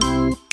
you